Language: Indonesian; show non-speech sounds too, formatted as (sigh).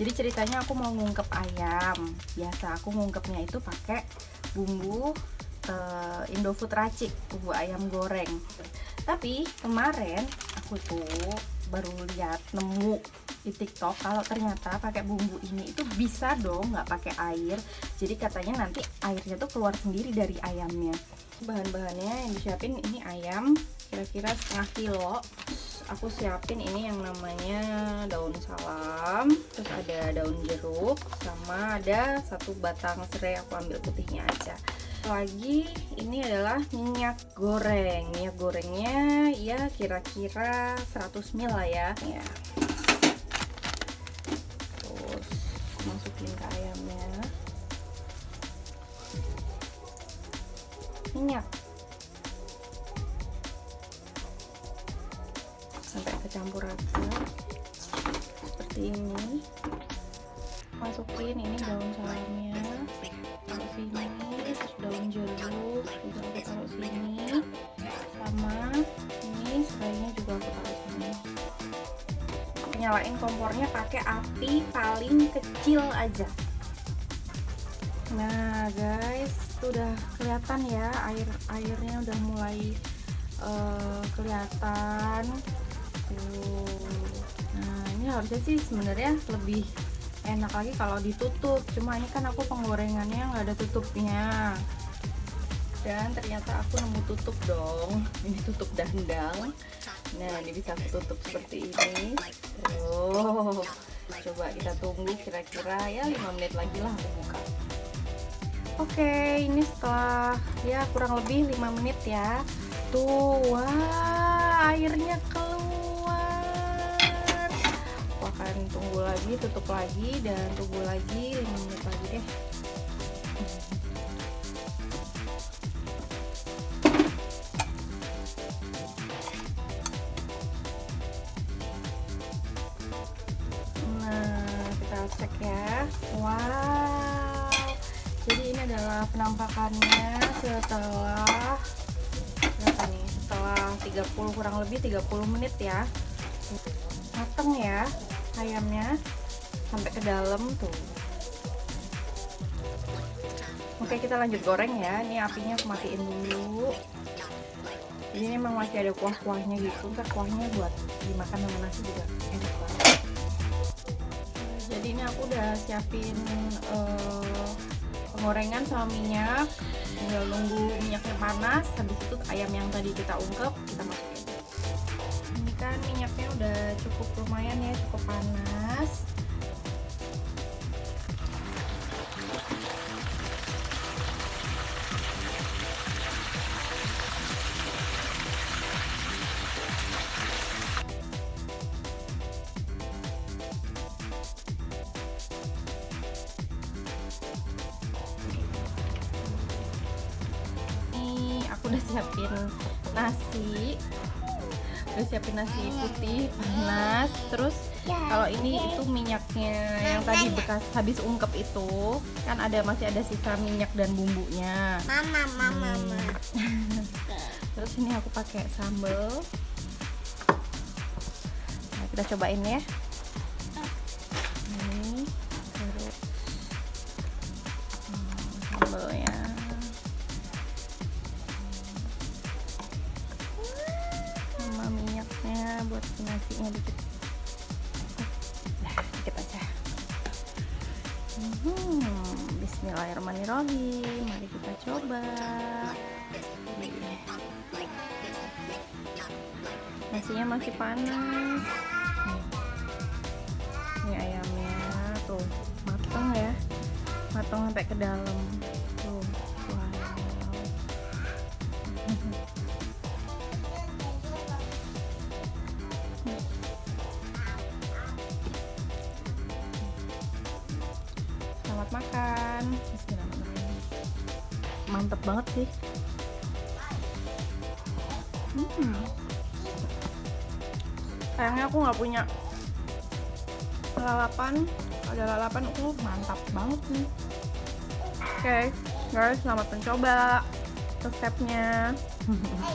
jadi ceritanya aku mau ngungkep ayam. Biasa aku ngungkepnya itu pakai bumbu uh, Indofood racik bumbu ayam goreng. Tapi kemarin aku tuh baru lihat nemu di TikTok kalau ternyata pakai bumbu ini itu bisa dong nggak pakai air. Jadi katanya nanti airnya tuh keluar sendiri dari ayamnya. Bahan-bahannya yang disiapin ini ayam kira-kira setengah kilo aku siapin ini yang namanya daun salam terus ada daun jeruk sama ada satu batang serai aku ambil putihnya aja. Lagi ini adalah minyak goreng. Minyak gorengnya ya kira-kira 100 ml lah ya. Ya. Terus masukin ke ayamnya. Minyak sampai kecampur rata seperti ini. Masukin ini daun salamnya. Taruh sini terus daun jeruk. Juga aku taruh sini. Sama ini serainya juga aku taruh sini. Nyalain kompornya pakai api paling kecil aja. Nah guys itu udah kelihatan ya air airnya udah mulai uh, kelihatan nah ini harusnya sih sebenarnya lebih enak lagi kalau ditutup. Cuma ini kan aku penggorengannya nggak ada tutupnya. Dan ternyata aku nemu tutup dong. Ini tutup dandang. Nah ini bisa aku tutup seperti ini. Oh coba kita tunggu kira-kira ya 5 menit lagi lah aku buka. Oke ini setelah ya kurang lebih 5 menit ya. Tuh wah airnya keluar tunggu lagi tutup lagi dan tunggu lagi 5 menit lagi deh. Nah kita cek ya. Wow. Jadi ini adalah penampakannya setelah berapa nih? Setelah 30 kurang lebih 30 menit ya. Mateng ya ayamnya sampai ke dalam tuh. Oke kita lanjut goreng ya. Ini apinya aku matiin dulu. Ini memang masih ada kuah-kuahnya gitu. Ntar kuahnya buat dimakan sama nasi juga enak banget. Jadi ini aku udah siapin uh, penggorengan sama minyak. Tinggal nunggu minyaknya panas. Habis itu ayam yang tadi kita ungkep kita masukin cukup lumayan ya cukup panas. Ini aku udah siapin nasi udah siapin nasi putih panas. Terus ya, kalau ini itu minyaknya yang tadi bekas habis ungkep itu kan ada masih ada sisa minyak dan bumbunya. Mama mama hmm. mama. (laughs) Terus ini aku pakai sambal. Nah, kita cobain ya Bismillahirrahmanirrahim. Mari kita coba. Nasinya masih panas. Ini ayamnya. Tuh matang ya. Matang sampai ke dalam. Tuh wow. Selamat makan mantep banget sih. Hmm. sayangnya aku nggak punya lalapan. Ada lalapan aku uh, mantap banget nih oke okay, guys selamat mencoba resepnya (laughs)